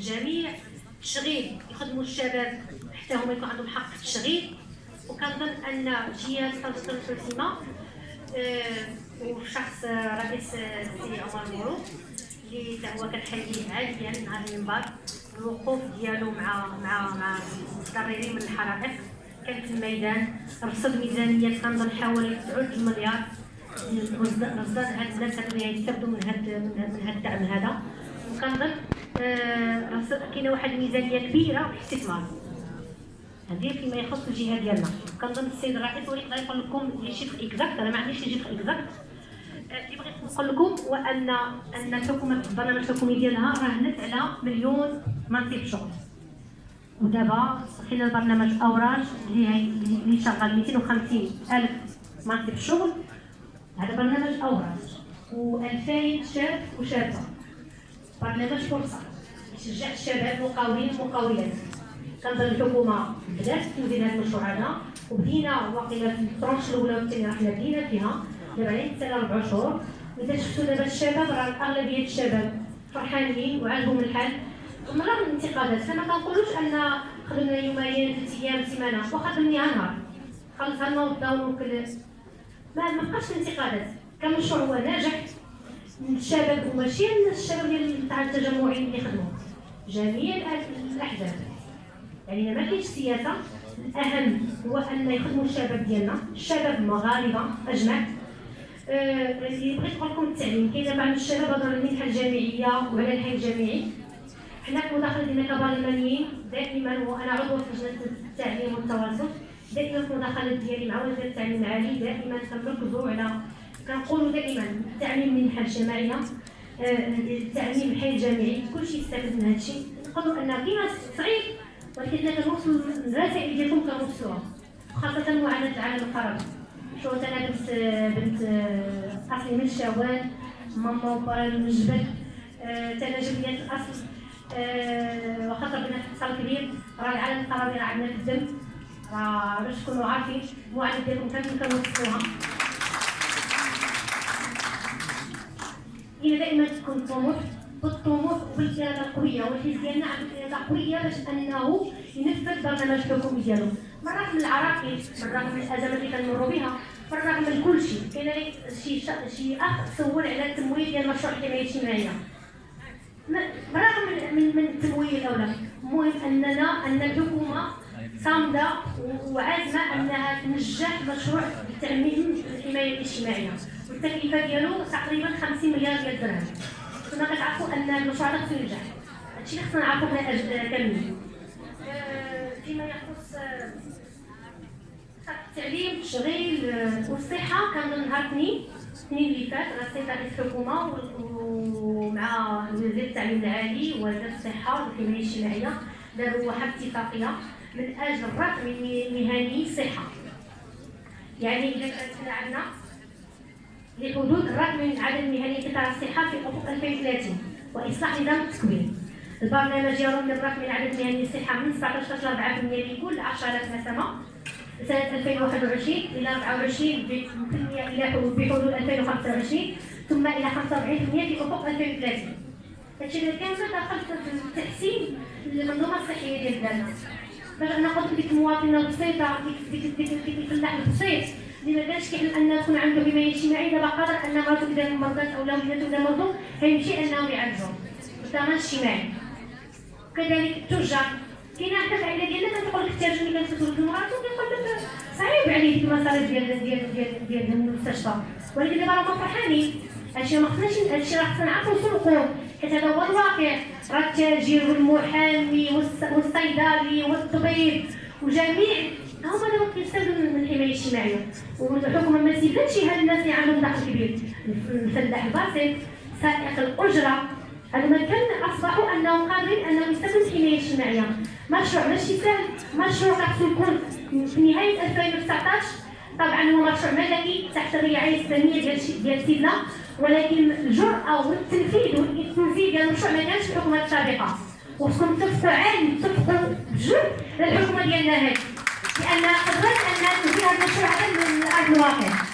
الجميع التشغيل يخدموا الشباب حتى هما يكون عندهم حق التشغيل وكنظن ان جهه تنظيم الفلسمه وشخص رئيس السي عمر مورو اللي هو كنحييه عاليا من هذا المنبر الوقوف ديالو مع مع مع المتضررين من الحرائق كان في الميدان رصد ميزانيه كنظن حوالي 9 مليار رصد هاد الناس اللي يستافدوا من هاد من هاد الدعم هذا وكنظن آه كاينة واحد الميزانية كبيرة في الاستثمار. هذه فيما يخص الجهة ديالنا. كنظن السيد الرئيس هو يقدر يقول لكم les chiffres exacts أنا ما عنديش les chiffres exacts اللي بغيت نقول لكم هو ان أن الحكومة البرنامج الحكومي ديالها راهنت على مليون منصب شغل. ودابا صحينا البرنامج أوراش اللي اللي شغال 250 ألف منصب شغل. هذا برنامج أوراج. و2000 شاب وشابة. برنامج فرصة. يشجع الشباب مقاولين ومقاولات. كنظن الحكومة بدات توزين هذا المشروع هذا وبدينا واقيلا في الترونش الأولى والثانيه رحنا بدينا فيها دابا على سنه أربع شهور. واذا شفتوا دابا الشباب راه اغلبيه الشباب فرحانين وعاجبهم الحال. من رغم الانتقادات فما كنقولوش أن خدمنا يومين ثلاث أيام سيمانة. واخا خدمنيها نهار خلص لنا وبداو وكل ما ما بقاش الانتقادات. كمشروع هو ناجح. الشباب وماشي الشباب ديال التجمعين اللي خدموا جميع الاحزاب يعني ما كاينش سياسة. الأهم هو أن يخدموا الشباب ديالنا. الشباب المغاربه اجمع أه بغيت نقول لكم التعليم. كاين بعض الشباب هضروا على المنحه الجامعية وعلى الحي الجامعي. حنا في المداخله ديالنا كبرلمانيين دائما وأنا عضو في لجنة التعليم والتواصل دائما في المداخلات ديالي مع وزارة التعليم العالي دائما كنركزوا على كنقولوا دائما التعليم من المنحه الجامعية. أه التعليم الحي الجامعي كلشي يستافد من هذا الشيء نقولوا أن كاين صعيب ولكن كنوصلوا الرسائل ديالكم كنوصلوها خاصة معاناة العالم القربي شو أنا بنت بنت أصلي من الشوال ماما وبابا من الجبل. أنا جبليات الأصل. وخاطر بنا في اتصال كبير. راه العالم القربي راه عندنا في الدم. راه باش تكونوا عارفين المعاناه ديالكم كامل كنوصلوها هي دائما تكون طموح بالطموح وبالاراده القويه والحزب ديالنا عنده اراده قوية باش أنه ينفذ البرنامج الحكومي ديالو. بالرغم من العراقيل بالرغم من الازمات اللي كنمروا بها بالرغم من كل شيء. كاين شي شي أخ سول على التمويل ديال مشروع الحمايه الاجتماعيه بالرغم من من التمويل الاولى المهم اننا أن الحكومة صامدة وعازمة أنها تنجح مشروع التامين الحماية الاجتماعية. والتكلفه ديالو تقريبا 50 مليار ديال الدرهم كنا كتعرفوا أن المشروع هذا خصو ينجح هادشي اللي خصنا نعرفوا حنا كاملين. فيما يخص التعليم التشغيل والصحة. كان نهار اثنين الاثنين اللي فات رئيس الحكومة ومع وزير التعليم العالي وزير الصحة والحمايه الاجتماعية داروا واحد اتفاقية من أجل الرقم المهني الصحه يعني إذا كانت عندنا لحدود الرقم من عدد المهني قطاع الصحه في افق 2030 واصلاح نظام التكوين البرنامج يرمي الرقم من عدد مهني الصحه من 17.4% لكل 10000 نسمه سنة 2021 إلى 24 إلى بحدود 2025 ثم إلى 45% في أفق 2030 هادشي اللي كامل دخل في تحسين المنظومة الصحية ديال بلادنا باش أنا قلت ديك المواطنة البسيطة ديك الفلاح البسيط اللي ما كانش كيحلم تكون عنده حمايه اجتماعيه دابا قادر أن مرته إذا مرضت أو ولادته إذا مرضوا غيمشي انهم يعالجوهم الضمان الاجتماعي كذلك التجار كاينة حتى العائله ديالنا كتقول لك التاجر اللي كتسول في مراتو كيقول لك صعيب عليه ديك المصاريف ديال ديال ديال ديال المستشفى. ولكن دابا راهم فرحانين. هادشي ما خصناش هادشي راه خصنا نعرفو نسوقو حيت هذا هو الواقع. راه التاجر والمحامي والصيدلي والطبيب. وجميع هما دابا كيستافدوا من الحماية الاجتماعية. والحكومة ما تزيدش هاد الناس اللي عندهم دخل كبير. الفلاح البسيط سائق الأجرة. هذا ما كان أصبحوا أنهم قادرين أنهم يستافدوا من الحماية الاجتماعية. مشروع ماشي سهل. مشروع خاصو يكون في نهاية 2019 طبعا هو مشروع ملكي تحت الرعاية الإسلامية ديال ديال سيدنا. ولكن الجرأة والتنفيذ والتنفيذ ديال المشروع ما كانش في الحكومات السابقة. وخصكم تتفقوا عالي تتفقوا بجد للحكومه ديالنا هذه لأن قدرت أن تنفيذ هذا المشروع من ارض الواقع.